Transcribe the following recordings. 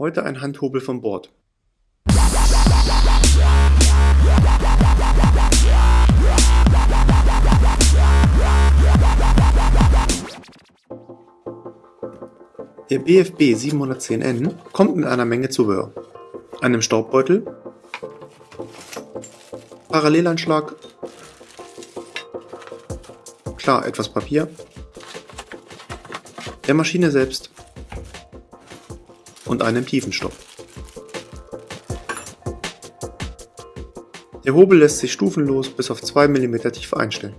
Heute ein Handhobel vom Board. Der BFB 710N kommt mit einer Menge Zubehör. Einem Staubbeutel, Parallelanschlag, klar etwas Papier, der Maschine selbst und einem Tiefenstopp. Der Hobel lässt sich stufenlos bis auf 2 mm Tiefe einstellen.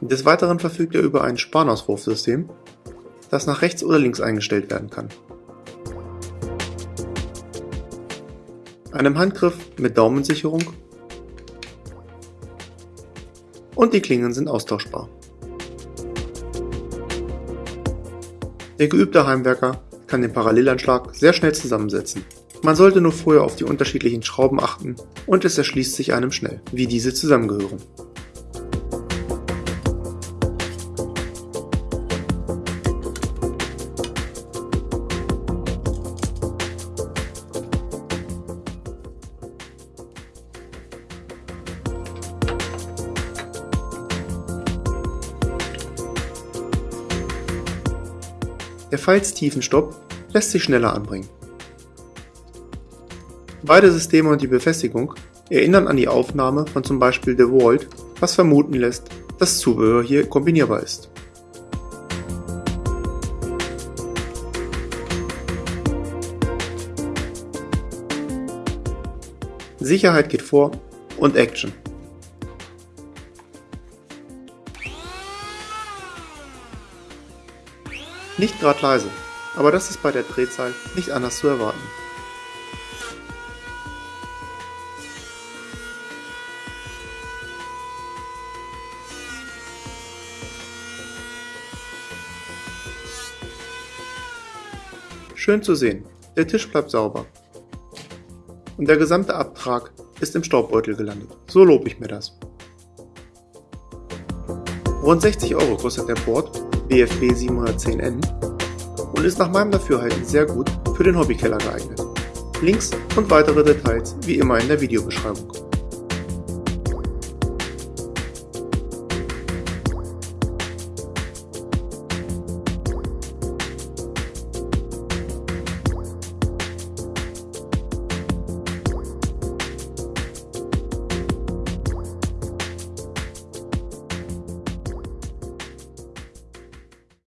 Des Weiteren verfügt er über ein Spannauswurfsystem, das nach rechts oder links eingestellt werden kann. Einem Handgriff mit Daumensicherung und die Klingen sind austauschbar. Der geübte Heimwerker kann den Parallelanschlag sehr schnell zusammensetzen. Man sollte nur vorher auf die unterschiedlichen Schrauben achten und es erschließt sich einem schnell, wie diese zusammengehören. Der Falztiefenstopp lässt sich schneller anbringen. Beide Systeme und die Befestigung erinnern an die Aufnahme von zum Beispiel DeWalt, was vermuten lässt, dass Zubehör hier kombinierbar ist. Sicherheit geht vor und Action. Nicht gerade leise, aber das ist bei der Drehzahl nicht anders zu erwarten. Schön zu sehen, der Tisch bleibt sauber. Und der gesamte Abtrag ist im Staubbeutel gelandet. So lobe ich mir das. Rund 60 Euro kostet der Board BFB 710N und ist nach meinem Dafürhalten sehr gut für den Hobbykeller geeignet. Links und weitere Details wie immer in der Videobeschreibung.